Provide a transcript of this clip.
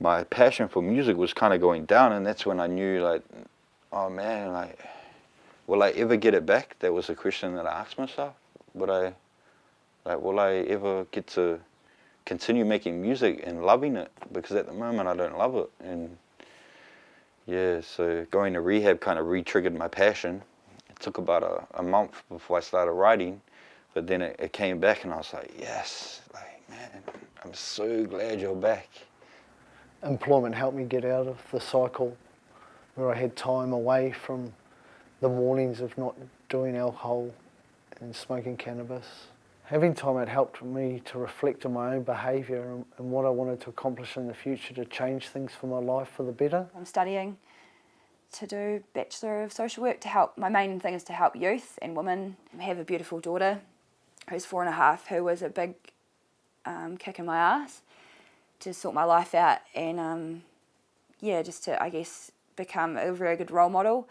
my passion for music was kind of going down and that's when I knew like, oh man, like, will I ever get it back? That was a question that I asked myself. Would I, like, will I ever get to continue making music and loving it? Because at the moment I don't love it. And yeah, so going to rehab kind of re-triggered my passion. It took about a, a month before I started writing, but then it, it came back and I was like, yes, like, man, I'm so glad you're back employment helped me get out of the cycle where I had time away from the mornings of not doing alcohol and smoking cannabis. Having time had helped me to reflect on my own behaviour and, and what I wanted to accomplish in the future to change things for my life for the better. I'm studying to do Bachelor of Social Work to help, my main thing is to help youth and women. I have a beautiful daughter who's four and a half who was a big um, kick in my ass to sort my life out and um, yeah, just to, I guess, become a very good role model.